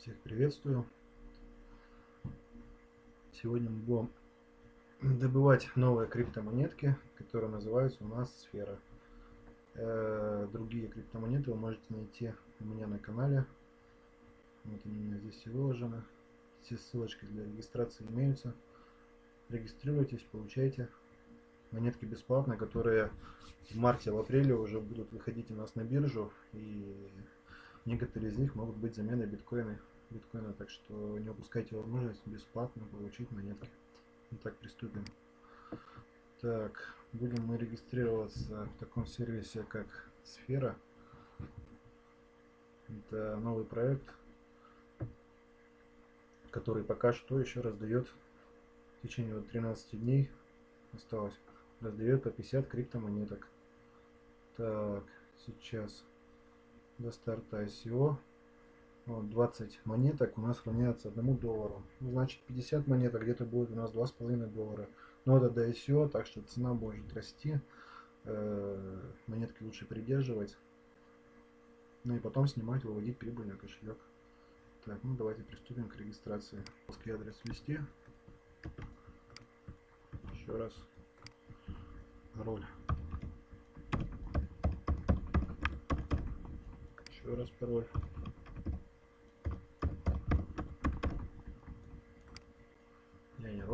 Всех приветствую. Сегодня мы будем добывать новые криптомонетки, которые называются у нас Сфера. Э, другие криптомонеты вы можете найти у меня на канале. Вот они у меня здесь все выложены. Все ссылочки для регистрации имеются. Регистрируйтесь, получайте монетки бесплатно, которые в марте, в апреле уже будут выходить у нас на биржу. И некоторые из них могут быть заменой биткоина биткоина, так что не упускайте возможность бесплатно получить монетки. Итак, приступим. Так, будем мы регистрироваться в таком сервисе, как Сфера. Это новый проект, который пока что еще раздает в течение 13 дней осталось, раздает по 50 криптомонеток. Так, сейчас до старта ICO вот 20 монеток у нас равняется 1 доллару. Значит 50 монеток где-то будет у нас 2,5 доллара. Но это до ICO, так что цена может расти. Э, монетки лучше придерживать. Ну и потом снимать, выводить прибыльный кошелек. Так, ну давайте приступим к регистрации. Русский адрес ввести. Еще раз. Пароль. Еще раз пароль.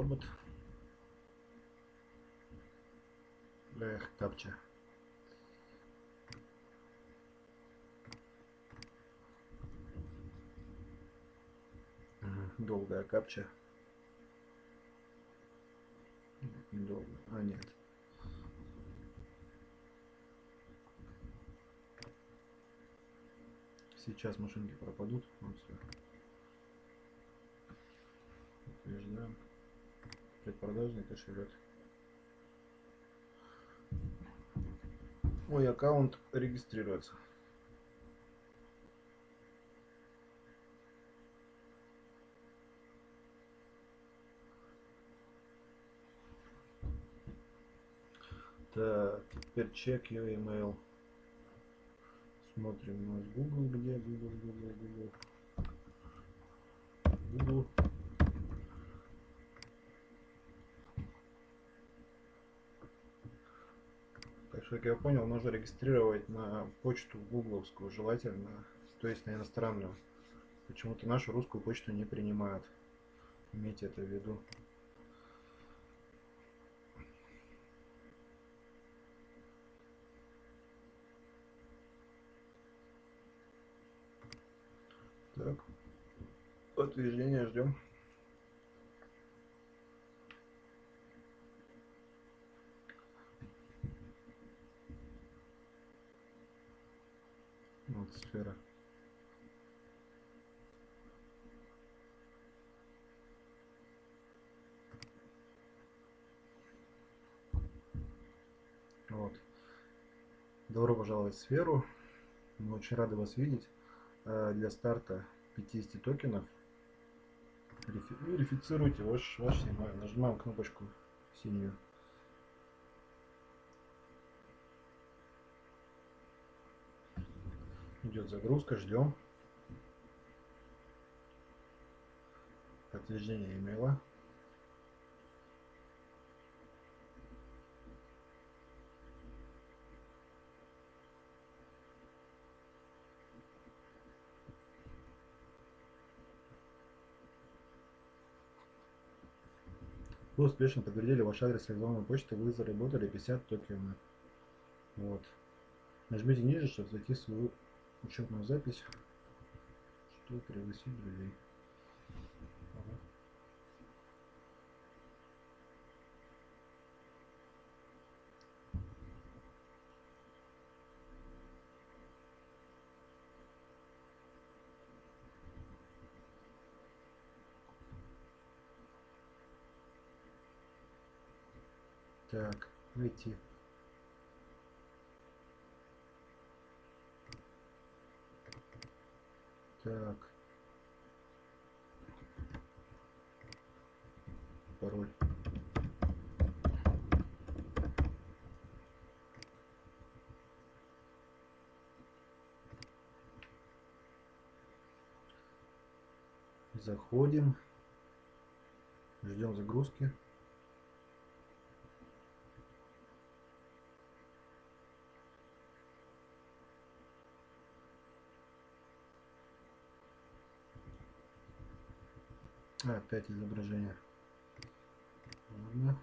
Робот. Эх, капча. Долгая капча. Долго. А, нет. Сейчас машинки пропадут. Вот все. Утверждаем предпродажный кошелек. Мой аккаунт регистрируется. Так, теперь чек your email. Смотрим у нас Google, где Google, Google, Google. Google. Как я понял, нужно регистрировать на почту гугловскую, желательно, то есть на иностранную. Почему-то нашу русскую почту не принимают. Имейте это в виду. Так, подтверждение ждем. Вот сфера. Вот. Добро пожаловать в сферу. Мы очень рады вас видеть. Э, для старта 50 токенов верифицируйте ваш, ваш email. Нажимаем кнопочку синюю. Идет загрузка, ждем. Подтверждение имейла. Вы успешно подтвердили ваш адрес электронной почты, вы заработали 50 токенов. Вот. Нажмите ниже, чтобы зайти в свою учетную запись, что пригласить друзей. Ага. Так, найти. Так. Пароль. Заходим. Ждем загрузки. Опять изображение. Ладно.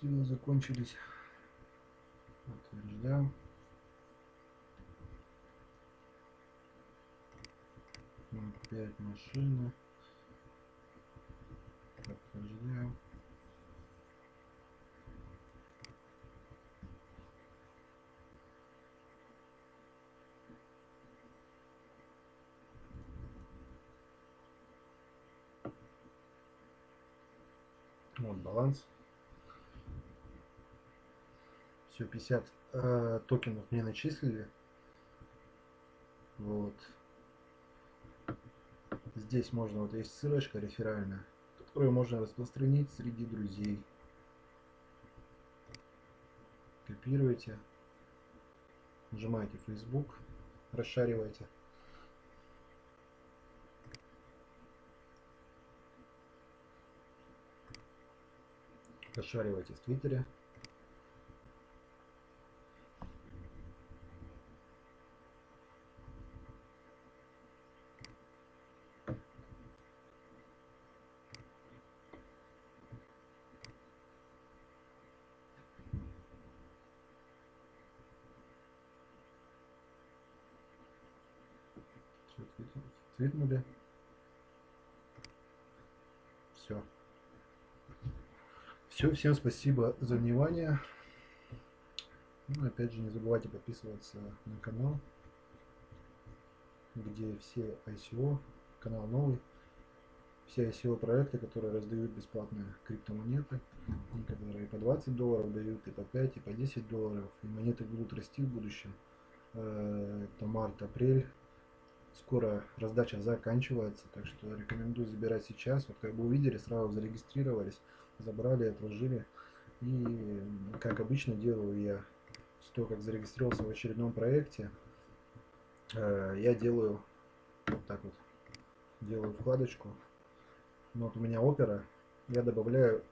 Силы закончились. Подтверждаем. Пять машины. Подтверждаем. Вот баланс. Все, 50 э, токенов мне начислили. Вот. Здесь можно, вот есть ссылочка реферальная, которую можно распространить среди друзей. Копируйте. Нажимаете Facebook, расшаривайте. Расшаривайте в Твиттере. Твитнули. Все. Все, всем спасибо за внимание. Ну, опять же, не забывайте подписываться на канал, где все ICO, канал новый, все ICO проекты, которые раздают бесплатные криптомонеты, которые по 20 долларов дают, и по 5, и по 10 долларов, и монеты будут расти в будущем. Э, это март-апрель скоро раздача заканчивается, так что рекомендую забирать сейчас. Вот как бы увидели, сразу зарегистрировались, забрали, отложили. И как обычно делаю я, того как зарегистрировался в очередном проекте, э, я делаю вот так вот, делаю вкладочку. Ну, вот у меня опера, я добавляю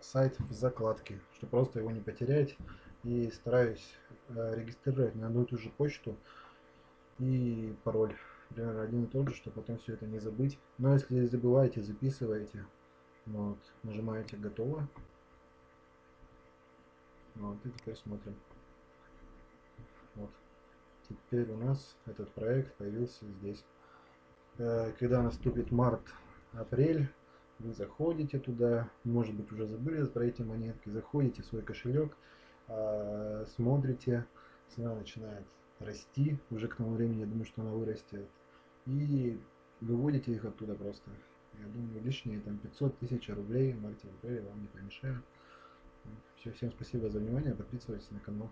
сайт в закладки, чтобы просто его не потерять. И стараюсь э, регистрировать на одну и ту же почту и пароль примерно один и тот же, чтобы потом все это не забыть. Но если забываете, записываете. Вот, нажимаете готово. Вот, и теперь смотрим. Вот. Теперь у нас этот проект появился здесь. Э, когда наступит март-апрель, вы заходите туда, может быть уже забыли про эти монетки, заходите в свой кошелек, а, смотрите, цена начинает расти, уже к тому времени я думаю, что она вырастет и выводите их оттуда просто. Я думаю, лишние там 500 тысяч рублей Мартин Перри вам не помешают. Все, всем спасибо за внимание, подписывайтесь на канал.